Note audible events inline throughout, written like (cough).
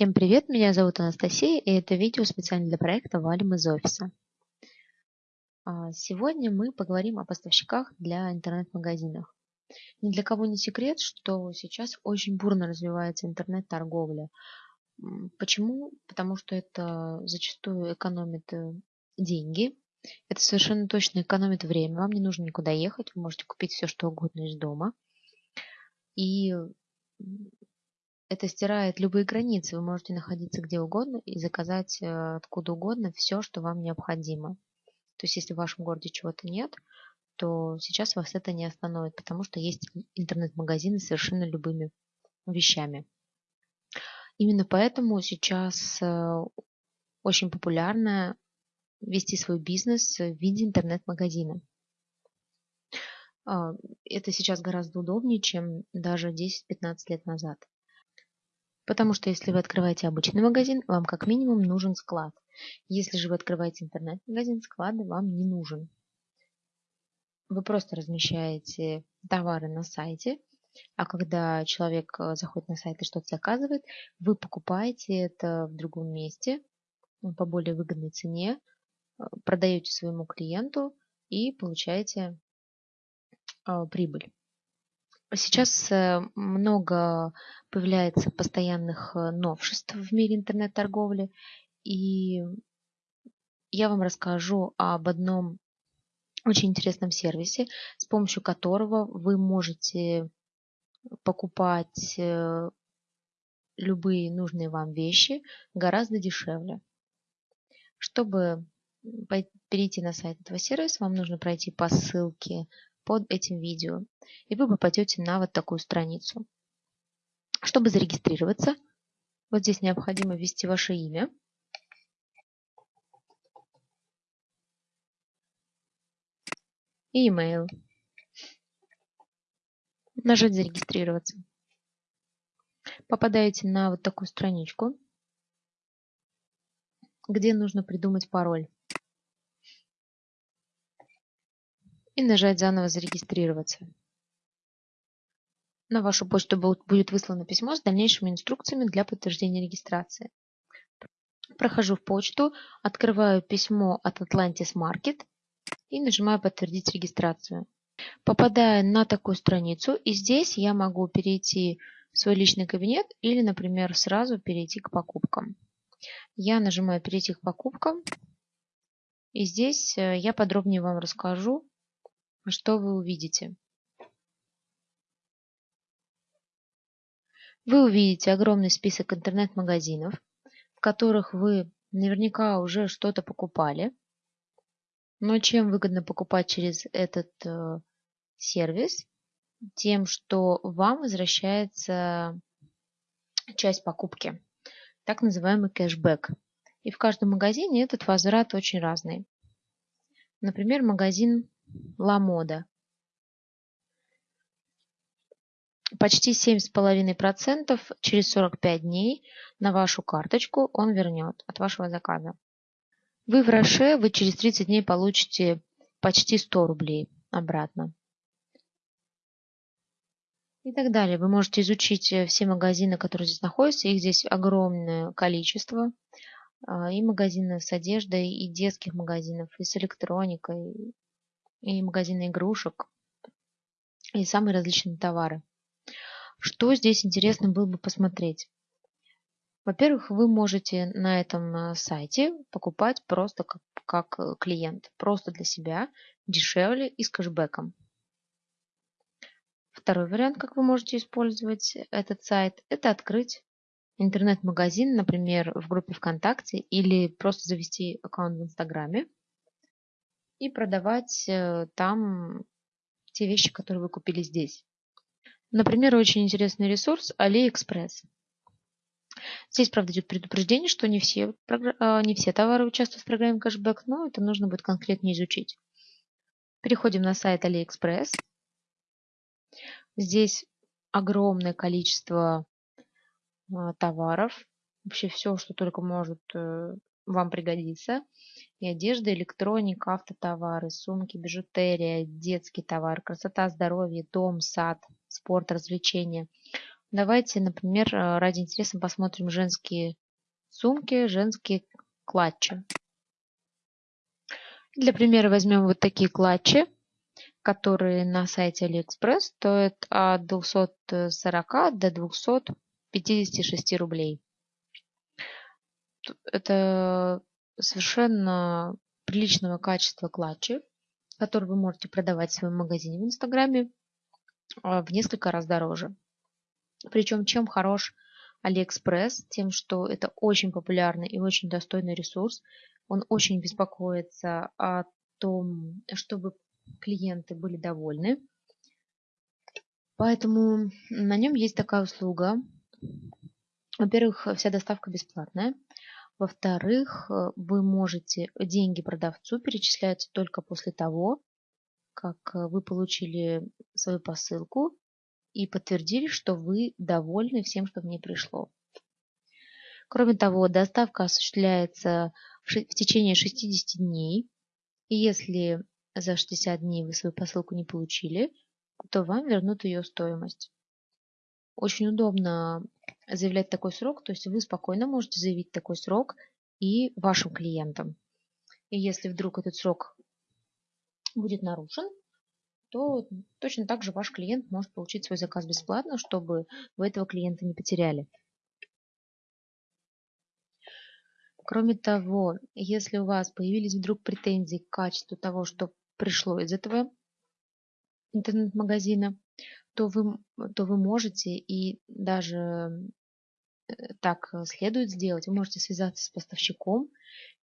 Всем привет, меня зовут Анастасия, и это видео специально для проекта «Валим из офиса». А, сегодня мы поговорим о поставщиках для интернет-магазинов. Ни для кого не секрет, что сейчас очень бурно развивается интернет-торговля. Почему? Потому что это зачастую экономит э, деньги, это совершенно точно экономит время, вам не нужно никуда ехать, вы можете купить все, что угодно из дома. И это стирает любые границы. Вы можете находиться где угодно и заказать э, откуда угодно все, что вам необходимо. То есть, если в вашем городе чего-то нет, то сейчас вас это не остановит, потому что есть интернет-магазины с совершенно любыми вещами. Именно поэтому сейчас э, очень популярно вести свой бизнес в виде интернет-магазина. А, это сейчас гораздо удобнее, чем даже 10-15 лет назад. Потому что если вы открываете обычный магазин, вам как минимум нужен склад. Если же вы открываете интернет-магазин, склад вам не нужен. Вы просто размещаете товары на сайте, а когда человек э, заходит на сайт и что-то заказывает, вы покупаете это в другом месте по более выгодной цене, э, продаете своему клиенту и получаете э, прибыль. Сейчас э, много появляется постоянных э, новшеств в мире интернет-торговли, и я вам расскажу об одном очень интересном сервисе, с помощью которого вы можете покупать э, любые нужные вам вещи гораздо дешевле. Чтобы перейти на сайт этого сервиса, вам нужно пройти по ссылке под этим видео, и вы попадете на вот такую страницу. Чтобы зарегистрироваться, вот здесь необходимо ввести ваше имя. И email. Нажать «Зарегистрироваться». Попадаете на вот такую страничку, где нужно придумать пароль. И нажать «Заново зарегистрироваться». На вашу почту будет выслано письмо с дальнейшими инструкциями для подтверждения регистрации. Прохожу в почту, открываю письмо от Atlantis Market и нажимаю «Подтвердить регистрацию». Попадаю на такую страницу, и здесь я могу перейти в свой личный кабинет или, например, сразу перейти к покупкам. Я нажимаю «Перейти к покупкам», и здесь э, я подробнее вам расскажу, что вы увидите? Вы увидите огромный список интернет-магазинов, в которых вы наверняка уже что-то покупали. Но чем выгодно покупать через этот э, сервис? Тем, что вам возвращается часть покупки, так называемый кэшбэк. И в каждом магазине этот возврат очень разный. Например, магазин Ламода. Почти 7,5% через 45 дней на вашу карточку он вернет от вашего заказа. Вы в Роше, вы через 30 дней получите почти 100 рублей обратно. И так далее. Вы можете изучить э, все магазины, которые здесь находятся. Их здесь огромное количество. А, и магазины с одеждой, и детских магазинов, и с электроникой, и магазины игрушек, и самые различные товары. Что здесь интересно было бы посмотреть? Во-первых, вы можете на этом э, сайте покупать просто как, как э, клиент, просто для себя, дешевле и с кэшбэком. Второй вариант, как вы можете использовать этот сайт, это открыть интернет-магазин, например, в группе ВКонтакте или просто завести аккаунт в Инстаграме и продавать э, там те вещи, которые вы купили здесь. Например, очень интересный ресурс AliExpress. Здесь, правда, идет предупреждение, что не все, а, не все товары участвуют в программе кэшбэк, но это нужно будет конкретно изучить. Переходим на сайт AliExpress. Здесь огромное количество а, товаров. Вообще все, что только может э, вам пригодится. И одежда, электроника, автотовары, сумки, бижутерия, детский товар, красота, здоровье, дом, сад, спорт, развлечения. Давайте, например, э, ради интереса посмотрим женские сумки, женские клатчи. Для примера возьмем вот такие клатчи, которые на сайте AliExpress стоят от 240 до 256 рублей. Это совершенно приличного качества клатчи, которые вы можете продавать в своем магазине в Инстаграме а, в несколько раз дороже. Причем чем хорош Алиэкспресс? Тем, что это очень популярный и очень достойный ресурс. Он очень беспокоится о том, чтобы клиенты были довольны. Поэтому на нем есть такая услуга. Во-первых, вся доставка бесплатная. Во-вторых, вы можете деньги продавцу перечисляются только после того, как вы получили свою посылку и подтвердили, что вы довольны всем, что в ней пришло. Кроме того, доставка осуществляется в течение 60 дней. И если за 60 дней вы свою посылку не получили, то вам вернут ее стоимость. Очень удобно заявлять такой срок, то есть вы спокойно можете заявить такой срок и вашим клиентам. И если вдруг этот срок будет нарушен, то точно так же ваш клиент может получить свой заказ бесплатно, чтобы вы этого клиента не потеряли. Кроме того, если у вас появились вдруг претензии к качеству того, что пришло из этого интернет-магазина, то вы, то вы можете и даже так следует сделать. Вы можете связаться с поставщиком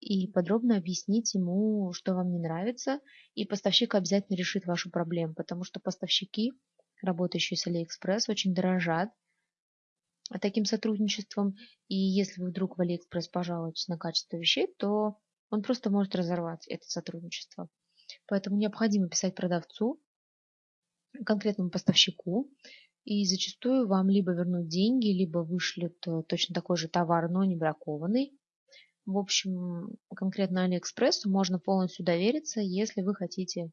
и подробно объяснить ему, что вам не нравится, и поставщик обязательно решит вашу проблему, потому что поставщики, работающие с Алиэкспресс, очень дорожат таким сотрудничеством, и если вы вдруг в Алиэкспресс пожалуетесь на качество вещей, то он просто может разорвать это сотрудничество. Поэтому необходимо писать продавцу, конкретному поставщику, и зачастую вам либо вернут деньги, либо вышлют э, точно такой же товар, но не бракованный. В общем, конкретно Алиэкспрессу можно полностью довериться, если вы хотите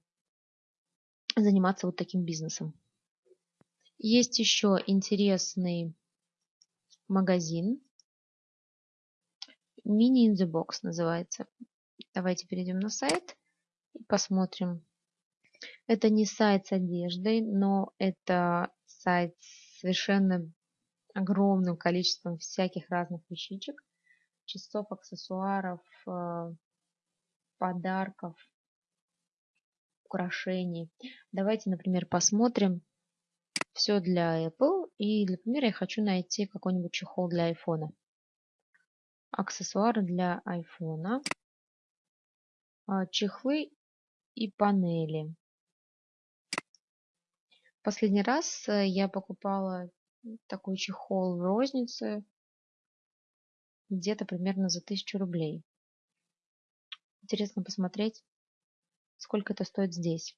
заниматься вот таким бизнесом. Есть еще интересный магазин. Mini in the Box называется. Давайте перейдем на сайт и посмотрим. Это не сайт с одеждой, но это сайт с совершенно огромным количеством всяких разных вещичек часов, аксессуаров, э, подарков, украшений. Давайте, например, посмотрим все для Apple. И для примера я хочу найти какой-нибудь чехол для iPhone. Аксессуары для iPhone. А, чехлы и панели. Последний раз э, я покупала такой чехол в рознице где-то примерно за тысячу рублей. Интересно посмотреть, сколько это стоит здесь.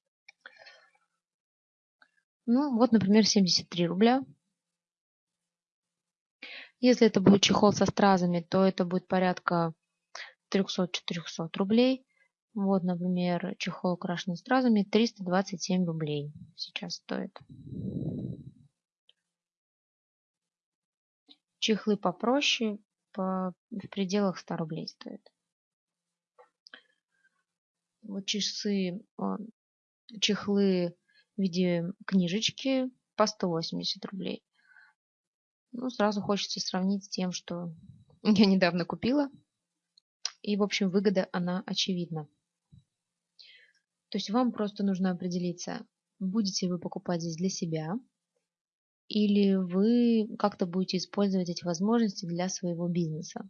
Ну, вот, например, 73 рубля. Если это будет чехол со стразами, то это будет порядка 300-400 рублей. Вот, например, чехол украшенный стразами 327 рублей сейчас стоит. Чехлы попроще по, в пределах 100 рублей стоит. Вот часы, чехлы в виде книжечки по 180 рублей. Ну, сразу хочется сравнить с тем, что (laughs) я недавно купила. И, в общем, выгода, она очевидна. То есть вам просто нужно определиться, будете вы покупать здесь для себя – или вы как-то будете использовать эти возможности для своего бизнеса.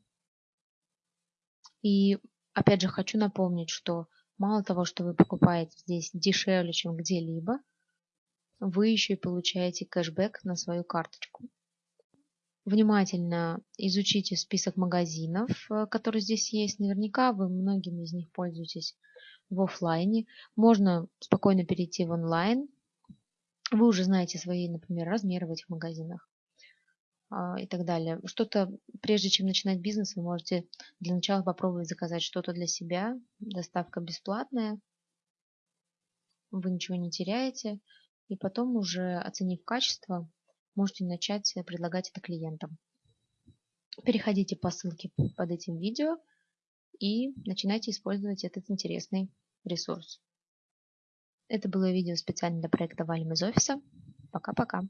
И опять же хочу напомнить, что мало того, что вы покупаете здесь дешевле, чем где-либо, вы еще и получаете кэшбэк на свою карточку. Внимательно изучите список магазинов, э, которые здесь есть. Наверняка вы многими из них пользуетесь в офлайне. Можно спокойно перейти в онлайн, вы уже знаете свои, например, размеры в этих магазинах а, и так далее. Что-то, прежде чем начинать бизнес, вы можете для начала попробовать заказать что-то для себя. Доставка бесплатная, вы ничего не теряете. И потом уже оценив качество, можете начать предлагать это клиентам. Переходите по ссылке под этим видео и начинайте использовать этот интересный ресурс. Это было видео специально для проекта «Валим из офиса». Пока-пока.